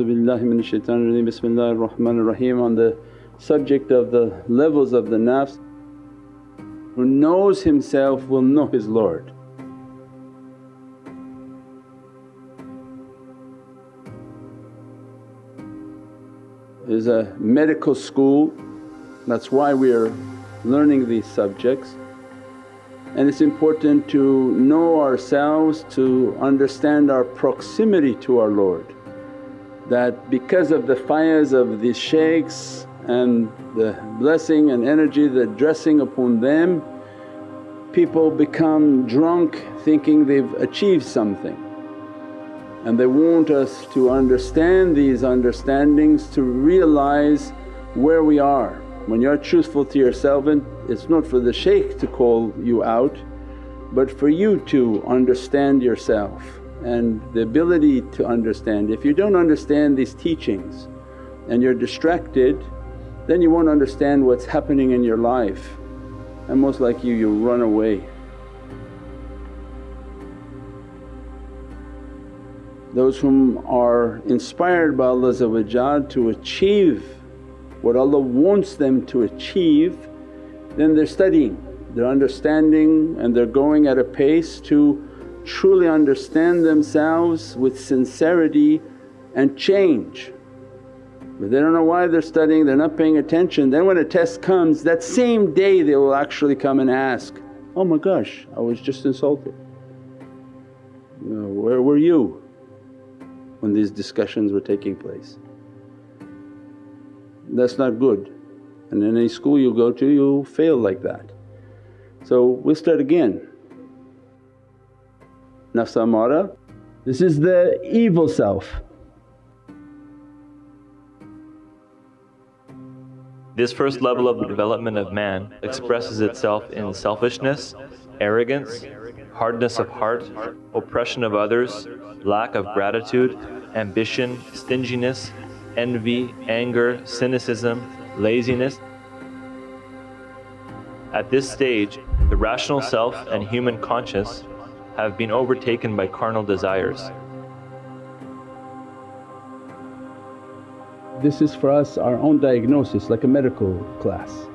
A'udhu Bismillahir Rahmanir Rahim on the subject of the levels of the nafs. Who knows himself will know his Lord. There's a medical school, that's why we are learning these subjects. And it's important to know ourselves to understand our proximity to our Lord. That because of the faiz of these shaykhs and the blessing and energy that dressing upon them, people become drunk thinking they've achieved something. And they want us to understand these understandings to realize where we are. When you're truthful to yourself and it's not for the shaykh to call you out but for you to understand yourself and the ability to understand. If you don't understand these teachings and you're distracted then you won't understand what's happening in your life and most like you, you'll run away. Those whom are inspired by Allah to achieve what Allah wants them to achieve then they're studying, they're understanding and they're going at a pace to truly understand themselves with sincerity and change. But they don't know why they're studying, they're not paying attention. Then when a test comes that same day they will actually come and ask, oh my gosh I was just insulted. You where were you when these discussions were taking place? That's not good and in any school you go to you'll fail like that. So we'll start again. Nafs amara, this is the evil self. This first level of the development of man expresses itself in selfishness, arrogance, hardness of heart, oppression of others, lack of gratitude, ambition, stinginess, envy, anger, cynicism, laziness. At this stage, the rational self and human conscience have been overtaken by carnal desires. This is for us our own diagnosis like a medical class.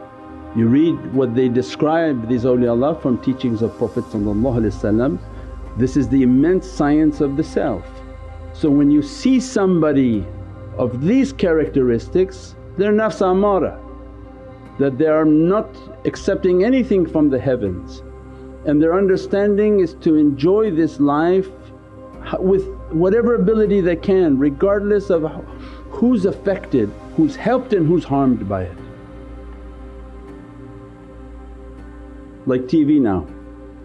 You read what they describe these awliyaullah from teachings of Prophet this is the immense science of the self. So when you see somebody of these characteristics they're nafs amara that they are not accepting anything from the heavens and their understanding is to enjoy this life with whatever ability they can regardless of who's affected, who's helped and who's harmed by it. Like TV now,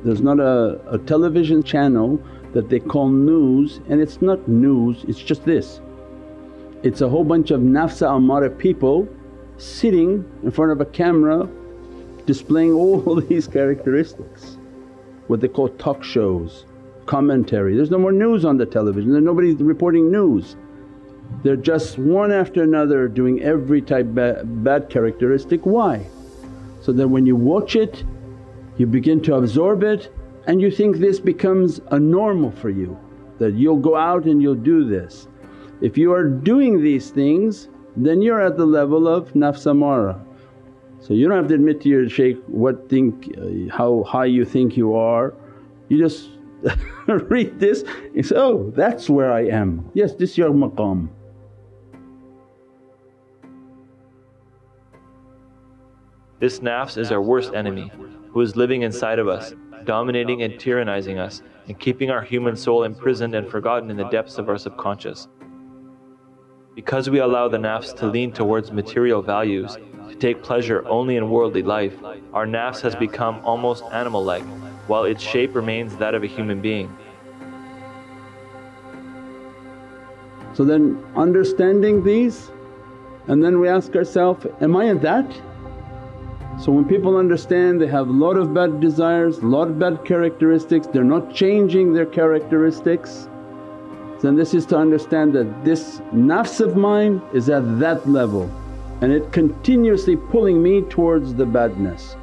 there's not a, a television channel that they call news and it's not news, it's just this. It's a whole bunch of nafsa amara people sitting in front of a camera displaying all these characteristics. What they call talk shows, commentary. There's no more news on the television, there's nobody reporting news. They're just one after another doing every type bad, bad characteristic. Why? So that when you watch it you begin to absorb it and you think this becomes a normal for you that you'll go out and you'll do this. If you are doing these things then you're at the level of nafs amara. So you don't have to admit to your shaykh what think, uh, how high you think you are, you just read this and say, oh that's where I am, yes this is your maqam. This nafs is our worst enemy who is living inside of us, dominating and tyrannizing us and keeping our human soul imprisoned and forgotten in the depths of our subconscious. Because we allow the nafs to lean towards material values, to take pleasure only in worldly life, our nafs has become almost animal-like, while its shape remains that of a human being. So then understanding these and then we ask ourselves, am I at that? So when people understand they have a lot of bad desires, a lot of bad characteristics, they're not changing their characteristics then this is to understand that this nafs of mine is at that level and it continuously pulling me towards the badness.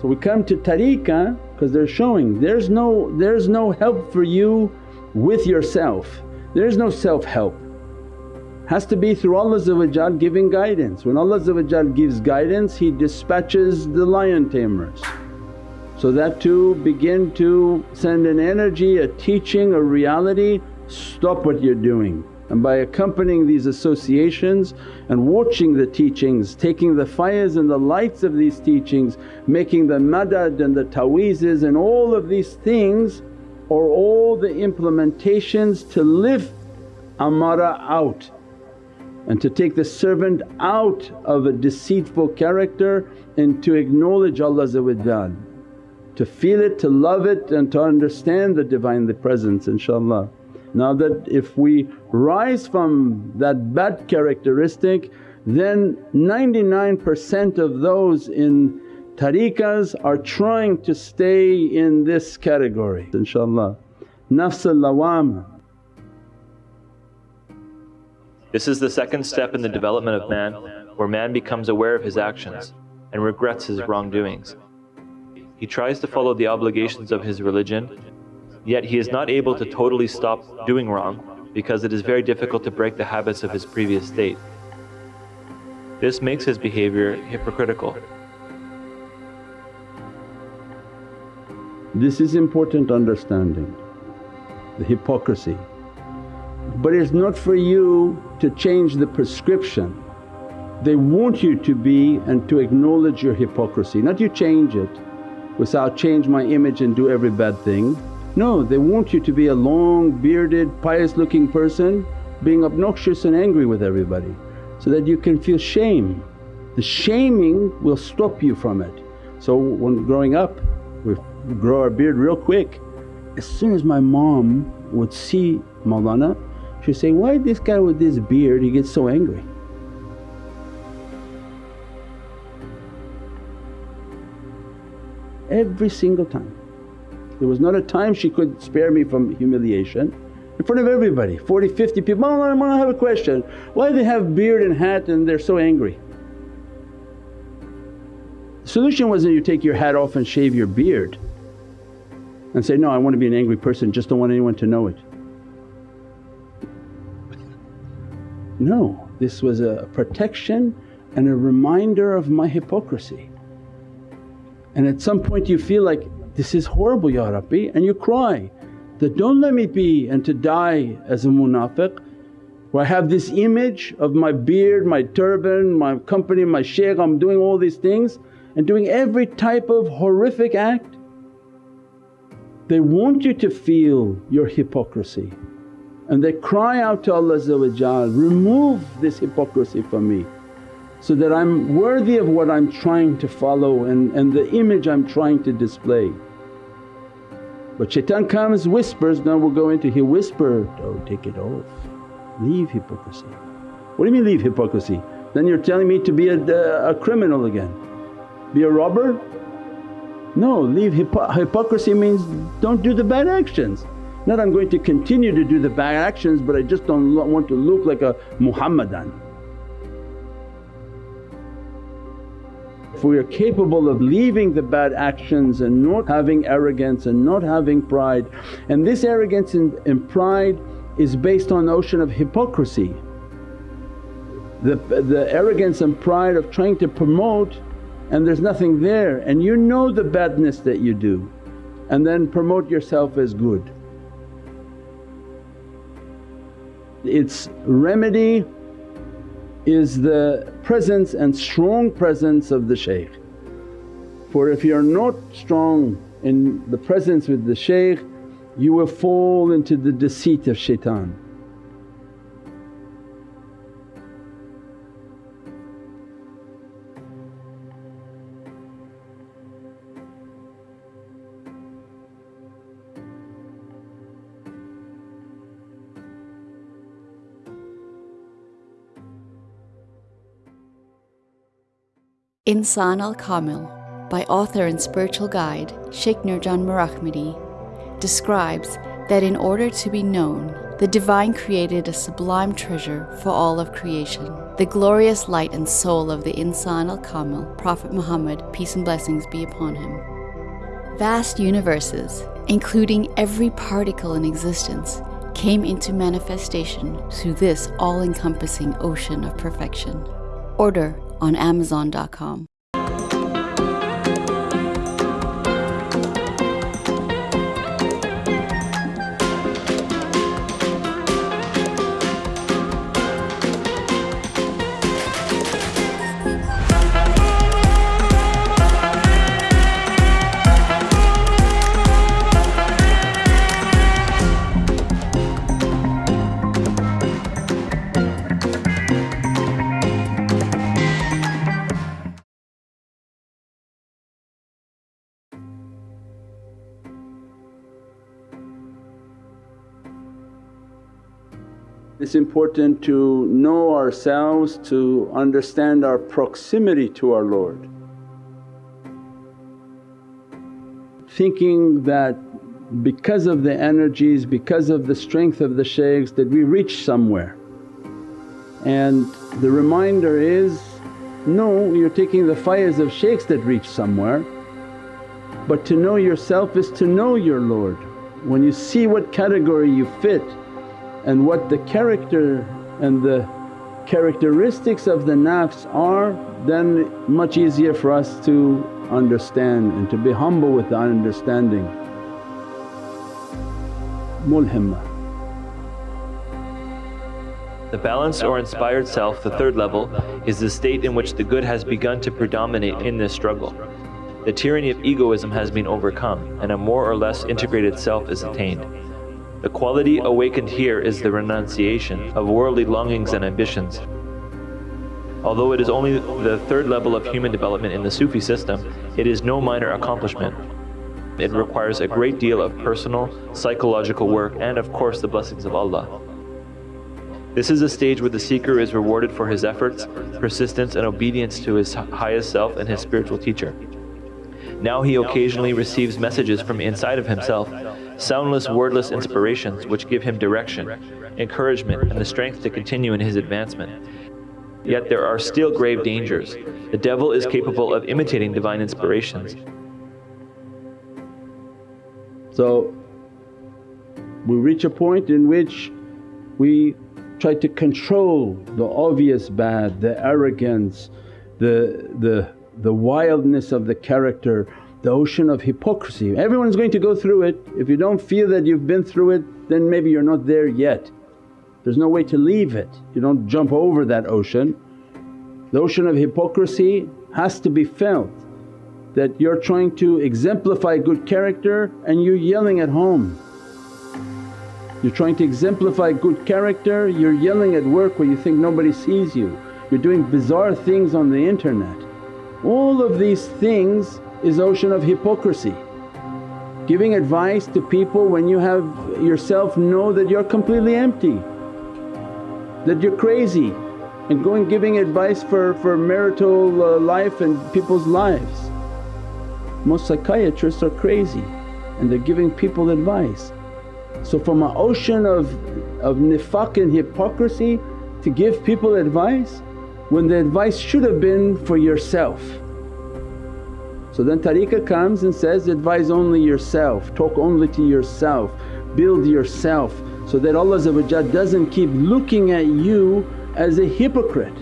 So we come to tariqah because they're showing there's no, there's no help for you with yourself. There is no self-help. Has to be through Allah giving guidance. When Allah gives guidance He dispatches the lion tamers. So that to begin to send an energy, a teaching, a reality, stop what you're doing. And by accompanying these associations and watching the teachings, taking the fires and the lights of these teachings, making the madad and the ta'weezes and all of these things are all the implementations to lift amara out and to take the servant out of a deceitful character and to acknowledge Allah to feel it, to love it and to understand the Divinely Presence inshaAllah. Now that if we rise from that bad characteristic then 99% of those in tariqas are trying to stay in this category inshaAllah. Nafs al-lawama. This is the second step in the development of man where man becomes aware of his actions and regrets his wrongdoings. He tries to follow the obligations of his religion Yet he is not able to totally stop doing wrong because it is very difficult to break the habits of his previous state. This makes his behavior hypocritical. This is important understanding, the hypocrisy. But it's not for you to change the prescription. They want you to be and to acknowledge your hypocrisy, not you change it. Without change my image and do every bad thing. No, they want you to be a long bearded pious looking person being obnoxious and angry with everybody so that you can feel shame. The shaming will stop you from it. So when growing up we grow our beard real quick. As soon as my mom would see Mawlana she'd say, why this guy with this beard he gets so angry? Every single time. There was not a time she could spare me from humiliation in front of everybody 40, 50 people, Mawlana, I have a question, why they have beard and hat and they're so angry? The solution wasn't you take your hat off and shave your beard and say, no I want to be an angry person just don't want anyone to know it. No, this was a protection and a reminder of my hypocrisy. And at some point you feel like this is horrible Ya Rabbi and you cry that, don't let me be and to die as a munafiq where I have this image of my beard, my turban, my company, my shaykh, I'm doing all these things and doing every type of horrific act. They want you to feel your hypocrisy and they cry out to Allah remove this hypocrisy from me so that I'm worthy of what I'm trying to follow and, and the image I'm trying to display. But shaitan comes, whispers, now we'll go into, he whispered, oh take it off, leave hypocrisy. What do you mean leave hypocrisy? Then you're telling me to be a, a criminal again, be a robber? No, leave hypo hypocrisy means don't do the bad actions. Not I'm going to continue to do the bad actions but I just don't want to look like a Muhammadan. If we are capable of leaving the bad actions and not having arrogance and not having pride and this arrogance and, and pride is based on the ocean of hypocrisy. The, the arrogance and pride of trying to promote and there's nothing there and you know the badness that you do and then promote yourself as good. Its remedy is the presence and strong presence of the shaykh. For if you're not strong in the presence with the shaykh you will fall into the deceit of shaitan. Insan al Kamil by author and spiritual guide Sheikh Nurjan Mirahmadi, describes that in order to be known, the Divine created a sublime treasure for all of creation, the glorious light and soul of the Insan al Kamil, Prophet Muhammad, peace and blessings be upon him. Vast universes, including every particle in existence, came into manifestation through this all encompassing ocean of perfection. Order on Amazon.com. It's important to know ourselves, to understand our proximity to our Lord. Thinking that because of the energies, because of the strength of the shaykhs that we reach somewhere. And the reminder is, no you're taking the faiz of shaykhs that reach somewhere but to know yourself is to know your Lord. When you see what category you fit and what the character and the characteristics of the nafs are then much easier for us to understand and to be humble with the understanding. Mulhimma. The balanced or inspired self, the third level, is the state in which the good has begun to predominate in this struggle. The tyranny of egoism has been overcome and a more or less integrated self is attained. The quality awakened here is the renunciation of worldly longings and ambitions. Although it is only the third level of human development in the Sufi system, it is no minor accomplishment. It requires a great deal of personal, psychological work and of course the blessings of Allah. This is a stage where the seeker is rewarded for his efforts, persistence and obedience to his highest self and his spiritual teacher. Now he occasionally receives messages from inside of himself, soundless wordless inspirations which give him direction, encouragement and the strength to continue in his advancement. Yet there are still grave dangers. The devil is capable of imitating divine inspirations. So we reach a point in which we try to control the obvious bad, the arrogance, the, the the wildness of the character, the ocean of hypocrisy. Everyone's going to go through it. If you don't feel that you've been through it then maybe you're not there yet. There's no way to leave it, you don't jump over that ocean. The ocean of hypocrisy has to be felt that you're trying to exemplify good character and you're yelling at home. You're trying to exemplify good character, you're yelling at work where you think nobody sees you. You're doing bizarre things on the internet. All of these things is ocean of hypocrisy. Giving advice to people when you have yourself know that you're completely empty, that you're crazy and going giving advice for, for marital uh, life and people's lives. Most psychiatrists are crazy and they're giving people advice. So from an ocean of, of nifaq and hypocrisy to give people advice when the advice should have been for yourself. So then tariqah comes and says, advise only yourself, talk only to yourself, build yourself so that Allah doesn't keep looking at you as a hypocrite.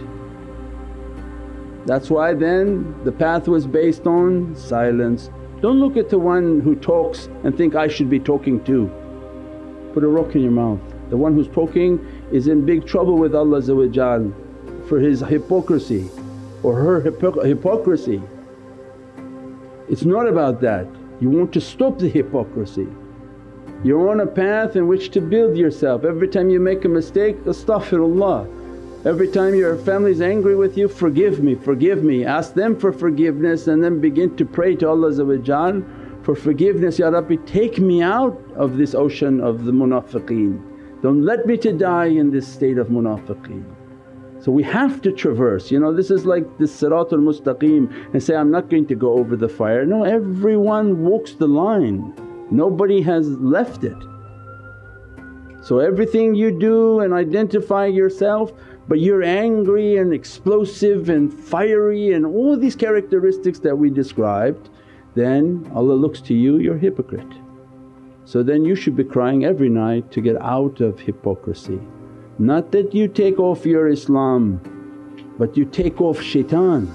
That's why then the path was based on silence. Don't look at the one who talks and think, I should be talking too. Put a rock in your mouth. The one who's talking is in big trouble with Allah for his hypocrisy or her hypocrisy. It's not about that, you want to stop the hypocrisy. You're on a path in which to build yourself. Every time you make a mistake, astaghfirullah. Every time your family's angry with you, forgive me, forgive me. Ask them for forgiveness and then begin to pray to Allah for forgiveness, Ya Rabbi take me out of this ocean of the munafiqeen. Don't let me to die in this state of munafiqeen. So we have to traverse, you know this is like this siratul mustaqim and say, I'm not going to go over the fire. No, everyone walks the line, nobody has left it. So everything you do and identify yourself but you're angry and explosive and fiery and all these characteristics that we described then Allah looks to you, you're hypocrite. So then you should be crying every night to get out of hypocrisy. Not that you take off your Islam but you take off shaitan.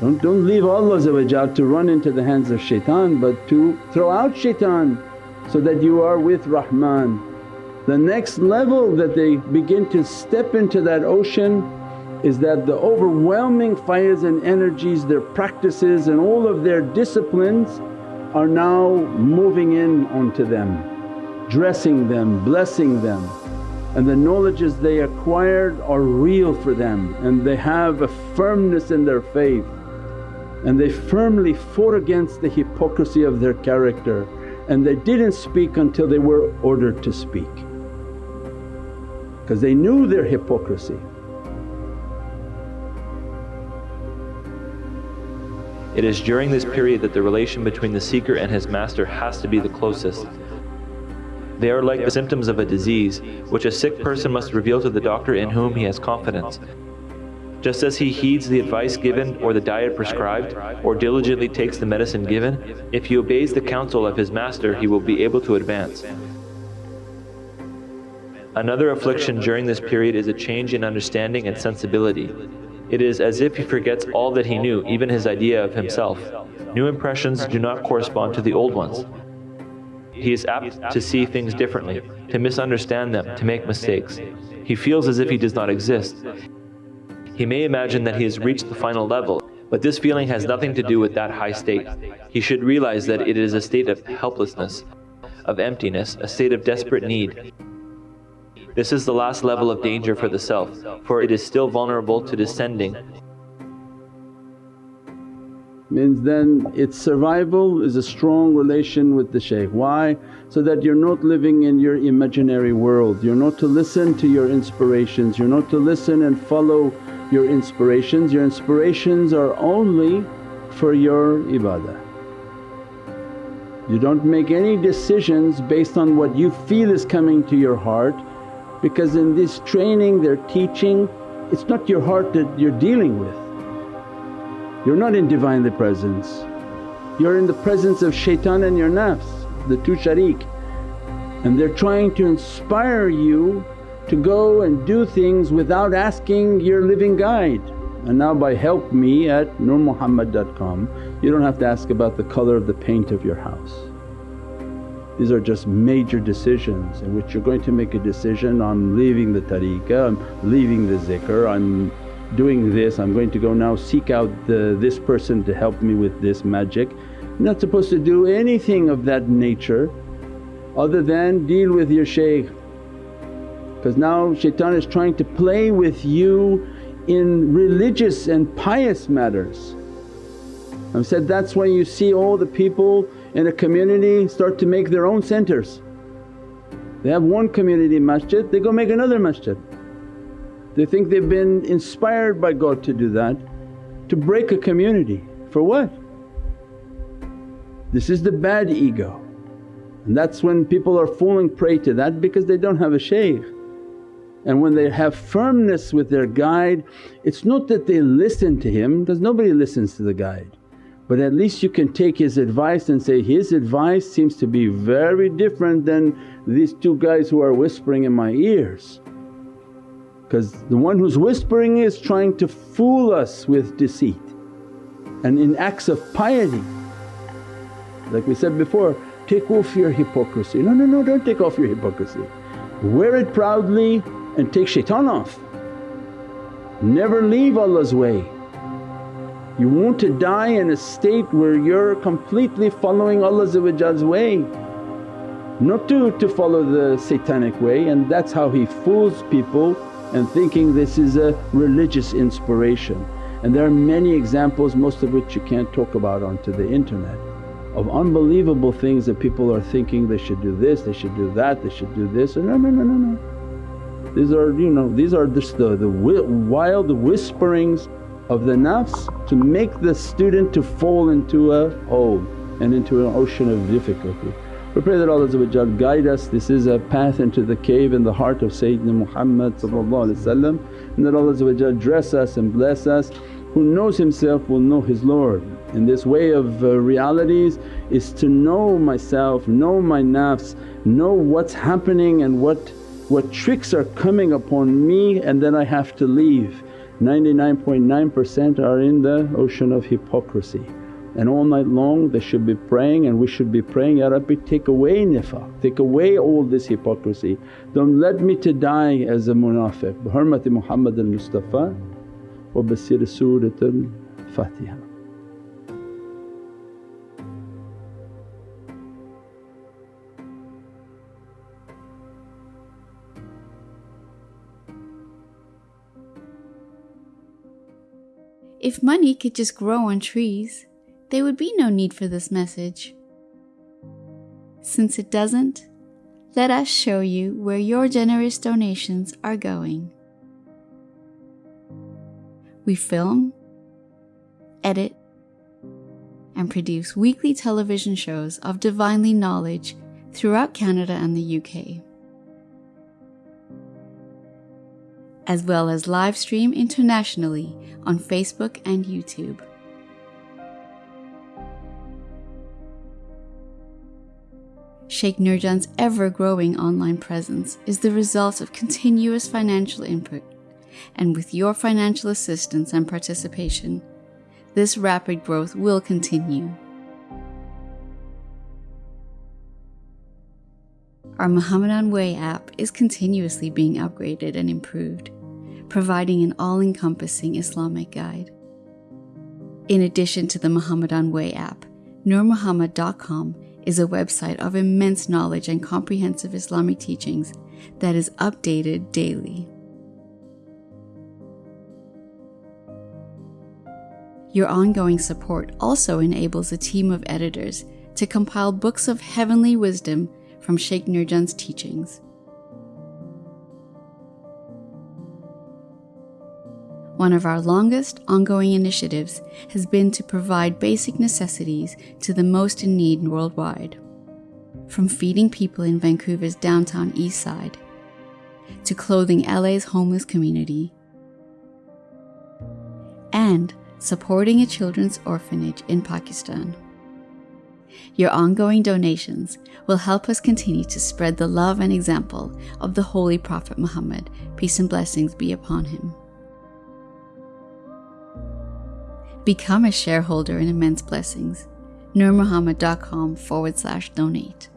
Don't, don't leave Allah to run into the hands of shaitan but to throw out shaitan so that you are with Rahman. The next level that they begin to step into that ocean is that the overwhelming fires and energies, their practices and all of their disciplines are now moving in onto them, dressing them, blessing them and the knowledges they acquired are real for them and they have a firmness in their faith and they firmly fought against the hypocrisy of their character and they didn't speak until they were ordered to speak because they knew their hypocrisy. It is during this period that the relation between the seeker and his master has to be the closest. They are like the symptoms of a disease, which a sick person must reveal to the doctor in whom he has confidence. Just as he heeds the advice given or the diet prescribed, or diligently takes the medicine given, if he obeys the counsel of his master he will be able to advance. Another affliction during this period is a change in understanding and sensibility. It is as if he forgets all that he knew, even his idea of himself. New impressions do not correspond to the old ones. He is apt to see things differently, to misunderstand them, to make mistakes. He feels as if he does not exist. He may imagine that he has reached the final level, but this feeling has nothing to do with that high state. He should realize that it is a state of helplessness, of emptiness, a state of desperate need. This is the last level of danger for the self, for it is still vulnerable to descending means then its survival is a strong relation with the shaykh. Why? So that you're not living in your imaginary world, you're not to listen to your inspirations, you're not to listen and follow your inspirations. Your inspirations are only for your ibadah. You don't make any decisions based on what you feel is coming to your heart because in this training they're teaching it's not your heart that you're dealing with you're not in Divinely Presence, you're in the presence of shaitan and your nafs, the two sharik. And they're trying to inspire you to go and do things without asking your living guide. And now by help me at nurmuhammad.com you don't have to ask about the colour of the paint of your house. These are just major decisions in which you're going to make a decision, I'm leaving the tariqah, I'm leaving the zikr, I'm doing this, I'm going to go now seek out the, this person to help me with this magic. not supposed to do anything of that nature other than deal with your shaykh because now shaitan is trying to play with you in religious and pious matters. I've said that's why you see all the people in a community start to make their own centers. They have one community masjid, they go make another masjid. They think they've been inspired by God to do that, to break a community. For what? This is the bad ego and that's when people are falling prey to that because they don't have a shaykh. And when they have firmness with their guide, it's not that they listen to him because nobody listens to the guide. But at least you can take his advice and say, his advice seems to be very different than these two guys who are whispering in my ears because the one who's whispering is trying to fool us with deceit and in acts of piety. Like we said before, take off your hypocrisy. No, no, no, don't take off your hypocrisy. Wear it proudly and take shaitan off. Never leave Allah's way. You want to die in a state where you're completely following Allah's way, not to, to follow the satanic way and that's how he fools people and thinking this is a religious inspiration. And there are many examples most of which you can't talk about onto the internet of unbelievable things that people are thinking they should do this, they should do that, they should do this. and No, no, no, no, no. These are you know, these are just the, the wild whisperings of the nafs to make the student to fall into a hole and into an ocean of difficulty. We pray that Allah guide us, this is a path into the cave in the heart of Sayyidina Muhammad and that Allah dress us and bless us who knows himself will know his Lord. And this way of uh, realities is to know myself, know my nafs, know what's happening and what, what tricks are coming upon me and then I have to leave. 99.9% are in the ocean of hypocrisy and all night long they should be praying and we should be praying, Ya Rabbi take away nifaq, take away all this hypocrisy. Don't let me to die as a munafiq. Bi hurmati Muhammad al-Mustafa wa Surat al-Fatiha. If money could just grow on trees, there would be no need for this message. Since it doesn't, let us show you where your generous donations are going. We film, edit, and produce weekly television shows of divinely knowledge throughout Canada and the UK. as well as live stream internationally on Facebook and YouTube. Sheikh Nurjan's ever growing online presence is the result of continuous financial input, and with your financial assistance and participation, this rapid growth will continue. Our Muhammadan Way app is continuously being upgraded and improved, providing an all encompassing Islamic guide. In addition to the Muhammadan Way app, NurMuhammad.com is a website of immense knowledge and comprehensive Islamic teachings that is updated daily. Your ongoing support also enables a team of editors to compile books of heavenly wisdom from Sheikh Nurjan's teachings. One of our longest ongoing initiatives has been to provide basic necessities to the most in need worldwide. From feeding people in Vancouver's downtown east side, to clothing LA's homeless community, and supporting a children's orphanage in Pakistan. Your ongoing donations will help us continue to spread the love and example of the Holy Prophet Muhammad, peace and blessings be upon him. Become a shareholder in Immense Blessings. NurMuhammad.com forward slash donate.